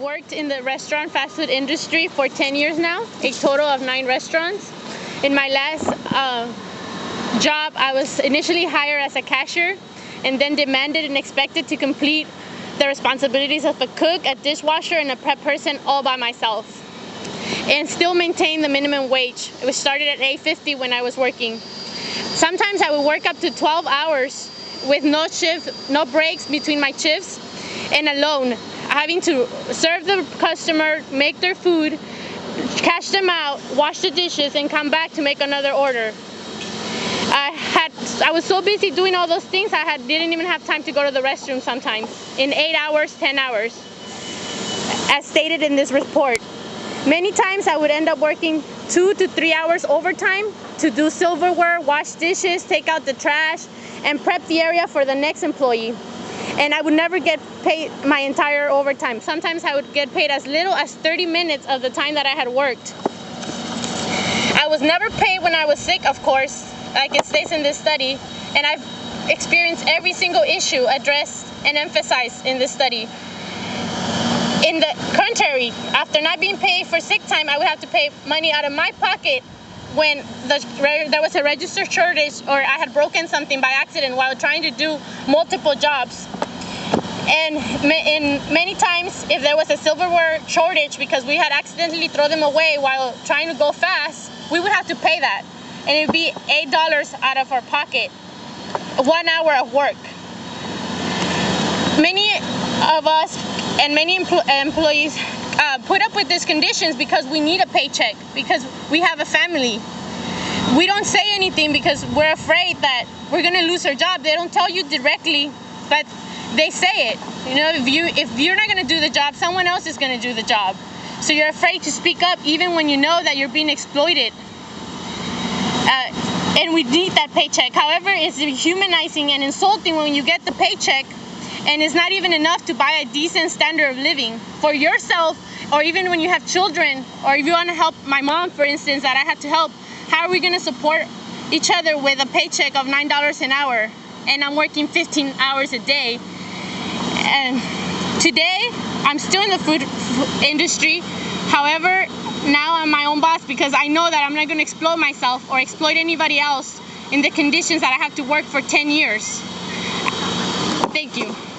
worked in the restaurant fast food industry for 10 years now, a total of nine restaurants. In my last uh, job, I was initially hired as a cashier and then demanded and expected to complete the responsibilities of a cook, a dishwasher, and a prep person all by myself. And still maintain the minimum wage. It was started at 8.50 when I was working. Sometimes I would work up to 12 hours with no shift, no breaks between my shifts, and alone, having to serve the customer, make their food, cash them out, wash the dishes, and come back to make another order. I had I was so busy doing all those things I had didn't even have time to go to the restroom sometimes in eight hours, 10 hours, as stated in this report. Many times I would end up working two to three hours overtime to do silverware, wash dishes, take out the trash, and prep the area for the next employee. And I would never get paid my entire overtime. Sometimes I would get paid as little as 30 minutes of the time that I had worked. I was never paid when I was sick, of course, like it states in this study, and I've experienced every single issue addressed and emphasized in this study. In the contrary, after not being paid for sick time, I would have to pay money out of my pocket when the, there was a register shortage or I had broken something by accident while trying to do multiple jobs. And many times, if there was a silverware shortage because we had accidentally thrown them away while trying to go fast, we would have to pay that. And it would be $8 out of our pocket, one hour of work. Many of us and many empl employees uh, put up with these conditions because we need a paycheck, because we have a family. We don't say anything because we're afraid that we're gonna lose our job. They don't tell you directly, but they say it. You know, if you if you're not gonna do the job, someone else is gonna do the job. So you're afraid to speak up even when you know that you're being exploited. Uh, and we need that paycheck. However, it's humanizing and insulting when you get the paycheck and it's not even enough to buy a decent standard of living for yourself or even when you have children or if you want to help my mom for instance that I had to help how are we going to support each other with a paycheck of nine dollars an hour and I'm working 15 hours a day and today I'm still in the food industry. However now I'm my own boss because I know that I'm not going to exploit myself or exploit anybody else in the conditions that I have to work for 10 years. Thank you